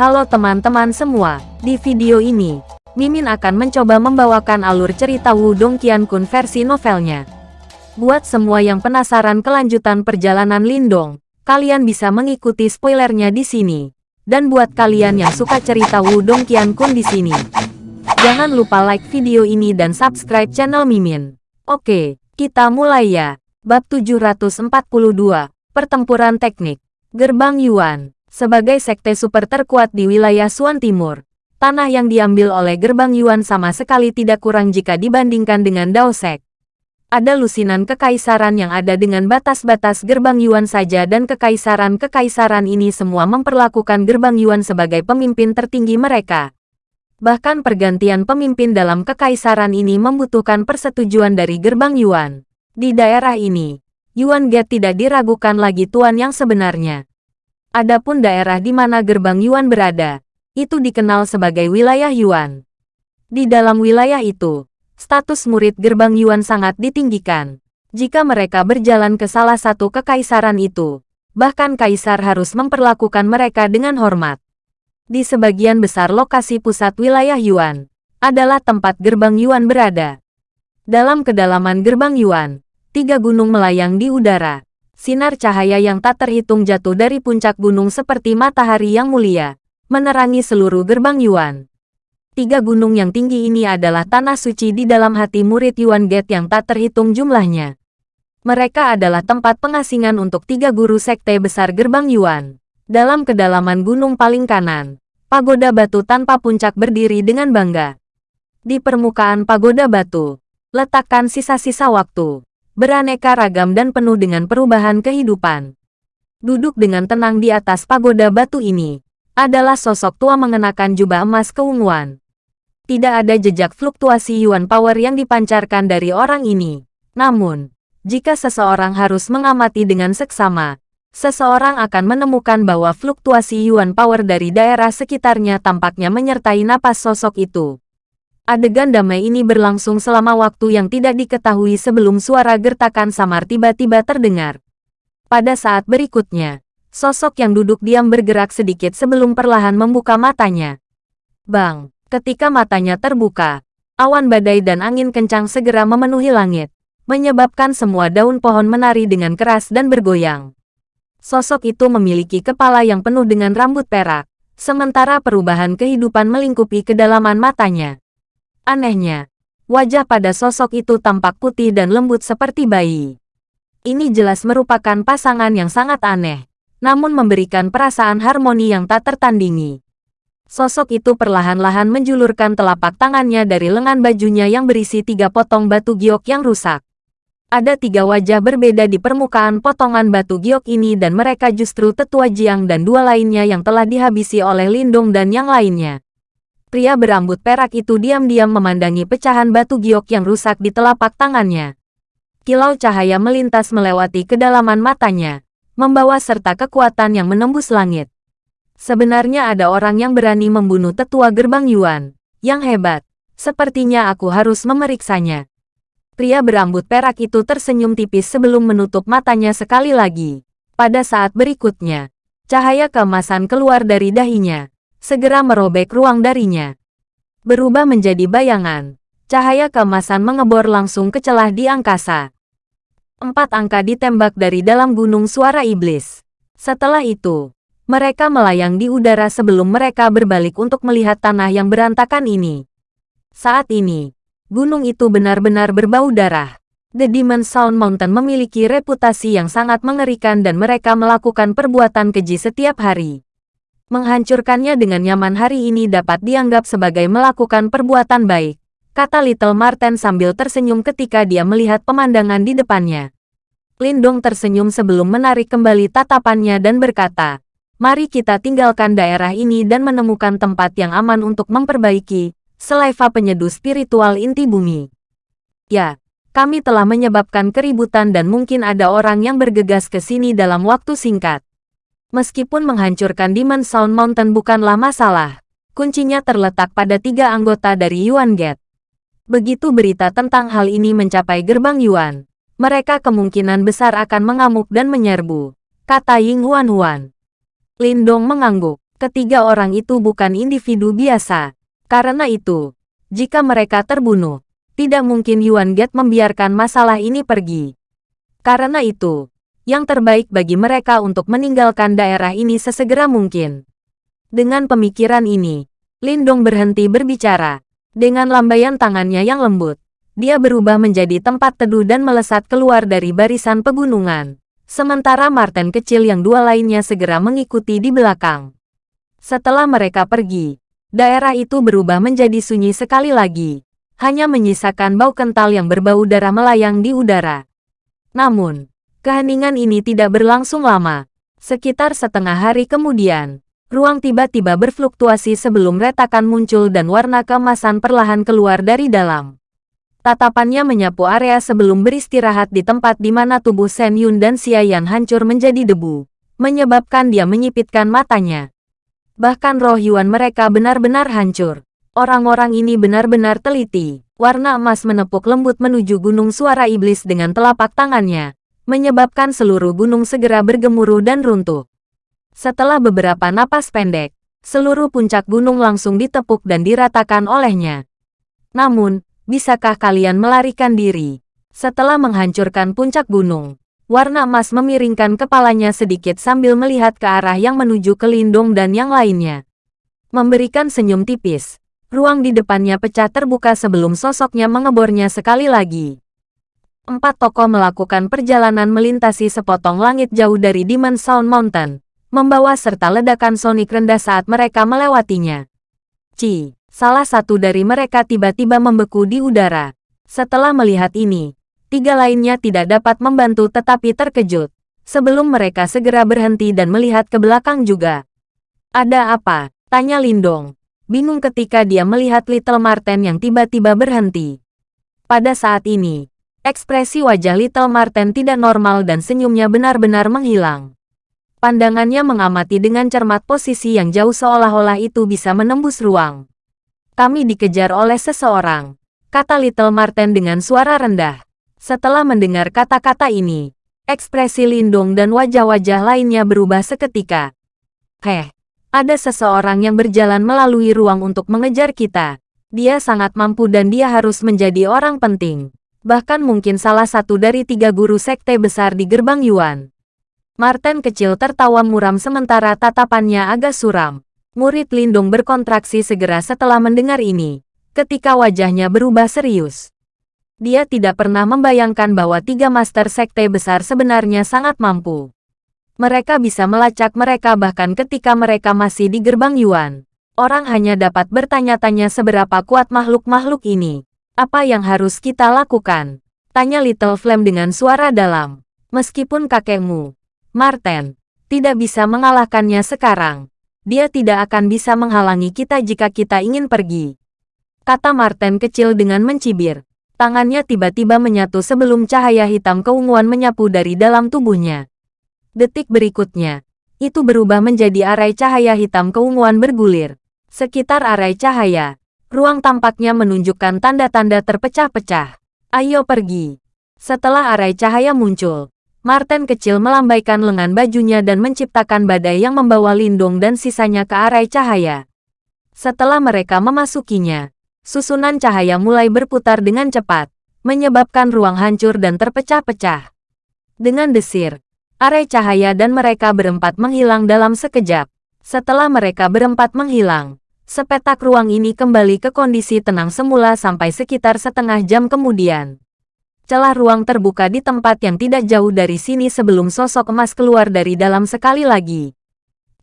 Halo teman-teman semua, di video ini, Mimin akan mencoba membawakan alur cerita Wudong Qiankun versi novelnya. Buat semua yang penasaran kelanjutan perjalanan Lindong, kalian bisa mengikuti spoilernya di sini. Dan buat kalian yang suka cerita Wudong Qiankun di sini, jangan lupa like video ini dan subscribe channel Mimin. Oke, kita mulai ya. Bab 742, Pertempuran Teknik, Gerbang Yuan. Sebagai sekte super terkuat di wilayah Suan Timur, tanah yang diambil oleh gerbang Yuan sama sekali tidak kurang jika dibandingkan dengan Daosek. Ada lusinan kekaisaran yang ada dengan batas-batas gerbang Yuan saja dan kekaisaran-kekaisaran ini semua memperlakukan gerbang Yuan sebagai pemimpin tertinggi mereka. Bahkan pergantian pemimpin dalam kekaisaran ini membutuhkan persetujuan dari gerbang Yuan. Di daerah ini, Yuan Gate tidak diragukan lagi tuan yang sebenarnya. Adapun daerah di mana gerbang Yuan berada, itu dikenal sebagai wilayah Yuan. Di dalam wilayah itu, status murid gerbang Yuan sangat ditinggikan. Jika mereka berjalan ke salah satu kekaisaran itu, bahkan kaisar harus memperlakukan mereka dengan hormat. Di sebagian besar lokasi pusat wilayah Yuan, adalah tempat gerbang Yuan berada. Dalam kedalaman gerbang Yuan, tiga gunung melayang di udara, Sinar cahaya yang tak terhitung jatuh dari puncak gunung seperti matahari yang mulia, menerangi seluruh gerbang Yuan. Tiga gunung yang tinggi ini adalah tanah suci di dalam hati murid Yuan Gate yang tak terhitung jumlahnya. Mereka adalah tempat pengasingan untuk tiga guru sekte besar gerbang Yuan. Dalam kedalaman gunung paling kanan, pagoda batu tanpa puncak berdiri dengan bangga. Di permukaan pagoda batu, letakkan sisa-sisa waktu beraneka ragam dan penuh dengan perubahan kehidupan. Duduk dengan tenang di atas pagoda batu ini, adalah sosok tua mengenakan jubah emas keunguan. Tidak ada jejak fluktuasi yuan power yang dipancarkan dari orang ini. Namun, jika seseorang harus mengamati dengan seksama, seseorang akan menemukan bahwa fluktuasi yuan power dari daerah sekitarnya tampaknya menyertai napas sosok itu. Adegan damai ini berlangsung selama waktu yang tidak diketahui sebelum suara gertakan samar tiba-tiba terdengar. Pada saat berikutnya, sosok yang duduk diam bergerak sedikit sebelum perlahan membuka matanya. Bang, ketika matanya terbuka, awan badai dan angin kencang segera memenuhi langit, menyebabkan semua daun pohon menari dengan keras dan bergoyang. Sosok itu memiliki kepala yang penuh dengan rambut perak, sementara perubahan kehidupan melingkupi kedalaman matanya. Anehnya, wajah pada sosok itu tampak putih dan lembut seperti bayi. Ini jelas merupakan pasangan yang sangat aneh, namun memberikan perasaan harmoni yang tak tertandingi. Sosok itu perlahan-lahan menjulurkan telapak tangannya dari lengan bajunya yang berisi tiga potong batu giok yang rusak. Ada tiga wajah berbeda di permukaan potongan batu giok ini dan mereka justru tetua Jiang dan dua lainnya yang telah dihabisi oleh Lindung dan yang lainnya. Pria berambut perak itu diam-diam memandangi pecahan batu giok yang rusak di telapak tangannya. Kilau cahaya melintas melewati kedalaman matanya, membawa serta kekuatan yang menembus langit. Sebenarnya ada orang yang berani membunuh tetua gerbang Yuan, yang hebat. Sepertinya aku harus memeriksanya. Pria berambut perak itu tersenyum tipis sebelum menutup matanya sekali lagi. Pada saat berikutnya, cahaya keemasan keluar dari dahinya, segera merobek ruang darinya. Berubah menjadi bayangan, cahaya keemasan mengebor langsung ke celah di angkasa. Empat angka ditembak dari dalam gunung suara iblis. Setelah itu, mereka melayang di udara sebelum mereka berbalik untuk melihat tanah yang berantakan ini. Saat ini, gunung itu benar-benar berbau darah. The Demon Sound Mountain memiliki reputasi yang sangat mengerikan dan mereka melakukan perbuatan keji setiap hari. Menghancurkannya dengan nyaman hari ini dapat dianggap sebagai melakukan perbuatan baik, kata Little Marten sambil tersenyum ketika dia melihat pemandangan di depannya. Lindong tersenyum sebelum menarik kembali tatapannya dan berkata, Mari kita tinggalkan daerah ini dan menemukan tempat yang aman untuk memperbaiki, seleva penyeduh spiritual inti bumi. Ya, kami telah menyebabkan keributan dan mungkin ada orang yang bergegas ke sini dalam waktu singkat. Meskipun menghancurkan Demon Sound Mountain bukanlah masalah, kuncinya terletak pada tiga anggota dari Yuan Gate. Begitu berita tentang hal ini mencapai gerbang Yuan, mereka kemungkinan besar akan mengamuk dan menyerbu, kata Ying Huan Huan. Lindong mengangguk. Ketiga orang itu bukan individu biasa. Karena itu, jika mereka terbunuh, tidak mungkin Yuan Get membiarkan masalah ini pergi. Karena itu, yang terbaik bagi mereka untuk meninggalkan daerah ini sesegera mungkin. Dengan pemikiran ini, Lindong berhenti berbicara. Dengan lambaian tangannya yang lembut, dia berubah menjadi tempat teduh dan melesat keluar dari barisan pegunungan. Sementara Martin kecil yang dua lainnya segera mengikuti di belakang. Setelah mereka pergi, daerah itu berubah menjadi sunyi sekali lagi. Hanya menyisakan bau kental yang berbau darah melayang di udara. Namun, keheningan ini tidak berlangsung lama. Sekitar setengah hari kemudian, ruang tiba-tiba berfluktuasi sebelum retakan muncul dan warna kemasan perlahan keluar dari dalam. Tatapannya menyapu area sebelum beristirahat di tempat di mana tubuh Shen Yun dan Xia Yan hancur menjadi debu, menyebabkan dia menyipitkan matanya. Bahkan roh Yuan mereka benar-benar hancur. Orang-orang ini benar-benar teliti. Warna emas menepuk lembut menuju gunung suara iblis dengan telapak tangannya, menyebabkan seluruh gunung segera bergemuruh dan runtuh. Setelah beberapa napas pendek, seluruh puncak gunung langsung ditepuk dan diratakan olehnya. Namun, bisakah kalian melarikan diri? Setelah menghancurkan puncak gunung, Warna emas memiringkan kepalanya sedikit sambil melihat ke arah yang menuju ke Lindung dan yang lainnya. Memberikan senyum tipis, ruang di depannya pecah terbuka sebelum sosoknya mengebornya sekali lagi. Empat tokoh melakukan perjalanan melintasi sepotong langit jauh dari Demon Sound Mountain, membawa serta ledakan sonik rendah saat mereka melewatinya. Ci, salah satu dari mereka tiba-tiba membeku di udara. Setelah melihat ini, tiga lainnya tidak dapat membantu tetapi terkejut. Sebelum mereka segera berhenti dan melihat ke belakang juga. Ada apa? Tanya Lindong. Bingung ketika dia melihat Little Marten yang tiba-tiba berhenti. Pada saat ini, ekspresi wajah Little Marten tidak normal dan senyumnya benar-benar menghilang. Pandangannya mengamati dengan cermat posisi yang jauh seolah-olah itu bisa menembus ruang. Kami dikejar oleh seseorang, kata Little Marten dengan suara rendah. Setelah mendengar kata-kata ini, ekspresi Lindung dan wajah-wajah lainnya berubah seketika. Heh, ada seseorang yang berjalan melalui ruang untuk mengejar kita. Dia sangat mampu dan dia harus menjadi orang penting. Bahkan mungkin salah satu dari tiga guru sekte besar di gerbang Yuan. Martin kecil tertawa muram sementara tatapannya agak suram. Murid Lindung berkontraksi segera setelah mendengar ini. Ketika wajahnya berubah serius dia tidak pernah membayangkan bahwa tiga master sekte besar sebenarnya sangat mampu. Mereka bisa melacak mereka bahkan ketika mereka masih di gerbang Yuan. Orang hanya dapat bertanya-tanya seberapa kuat makhluk-makhluk ini. Apa yang harus kita lakukan? Tanya Little Flame dengan suara dalam. Meskipun kakekmu, Martin, tidak bisa mengalahkannya sekarang, dia tidak akan bisa menghalangi kita jika kita ingin pergi. Kata Martin kecil dengan mencibir. Tangannya tiba-tiba menyatu sebelum cahaya hitam keunguan menyapu dari dalam tubuhnya. Detik berikutnya, itu berubah menjadi arai cahaya hitam keunguan bergulir. Sekitar arai cahaya, ruang tampaknya menunjukkan tanda-tanda terpecah-pecah. Ayo pergi. Setelah arai cahaya muncul, Martin kecil melambaikan lengan bajunya dan menciptakan badai yang membawa lindung dan sisanya ke arai cahaya. Setelah mereka memasukinya, susunan cahaya mulai berputar dengan cepat, menyebabkan ruang hancur dan terpecah-pecah. Dengan desir, arai cahaya dan mereka berempat menghilang dalam sekejap. Setelah mereka berempat menghilang, sepetak ruang ini kembali ke kondisi tenang semula sampai sekitar setengah jam kemudian. Celah ruang terbuka di tempat yang tidak jauh dari sini sebelum sosok emas keluar dari dalam sekali lagi.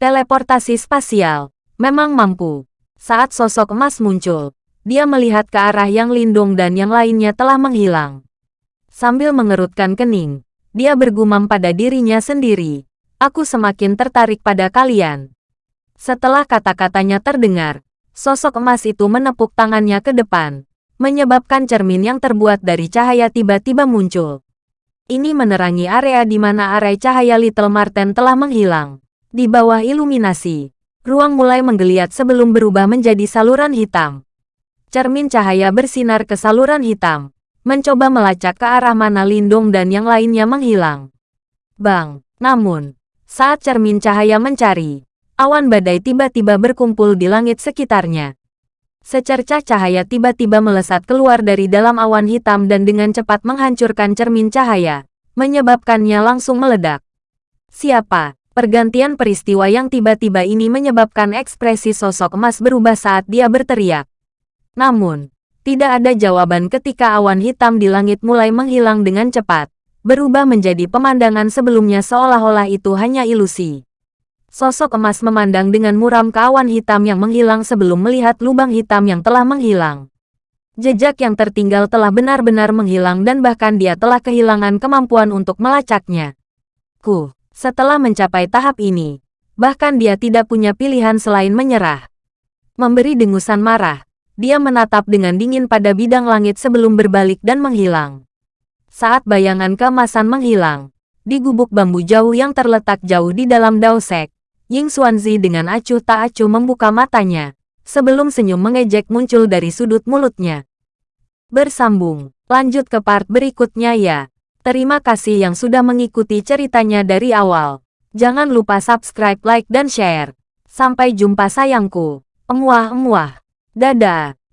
Teleportasi spasial memang mampu. Saat sosok emas muncul, dia melihat ke arah yang Lindung dan yang lainnya telah menghilang. Sambil mengerutkan kening, dia bergumam pada dirinya sendiri. Aku semakin tertarik pada kalian. Setelah kata-katanya terdengar, sosok emas itu menepuk tangannya ke depan, menyebabkan cermin yang terbuat dari cahaya tiba-tiba muncul. Ini menerangi area di mana arai cahaya Little Marten telah menghilang. Di bawah iluminasi, ruang mulai menggeliat sebelum berubah menjadi saluran hitam. Cermin cahaya bersinar ke saluran hitam, mencoba melacak ke arah mana Lindung dan yang lainnya menghilang. Bang! Namun, saat cermin cahaya mencari, awan badai tiba-tiba berkumpul di langit sekitarnya. Secercah cahaya tiba-tiba melesat keluar dari dalam awan hitam dan dengan cepat menghancurkan cermin cahaya, menyebabkannya langsung meledak. Siapa? Pergantian peristiwa yang tiba-tiba ini menyebabkan ekspresi sosok emas berubah saat dia berteriak. Namun, tidak ada jawaban ketika awan hitam di langit mulai menghilang dengan cepat, berubah menjadi pemandangan sebelumnya seolah-olah itu hanya ilusi. Sosok emas memandang dengan muram ke awan hitam yang menghilang sebelum melihat lubang hitam yang telah menghilang. Jejak yang tertinggal telah benar-benar menghilang dan bahkan dia telah kehilangan kemampuan untuk melacaknya. Ku, setelah mencapai tahap ini, bahkan dia tidak punya pilihan selain menyerah. Memberi dengusan marah, dia menatap dengan dingin pada bidang langit sebelum berbalik dan menghilang. Saat bayangan keemasan menghilang, di gubuk bambu jauh yang terletak jauh di dalam Daosek, Ying Xuanzi dengan acuh tak acuh membuka matanya, sebelum senyum mengejek muncul dari sudut mulutnya. Bersambung, lanjut ke part berikutnya ya. Terima kasih yang sudah mengikuti ceritanya dari awal. Jangan lupa subscribe, like, dan share. Sampai jumpa sayangku. Emuah-emuah. Dadah.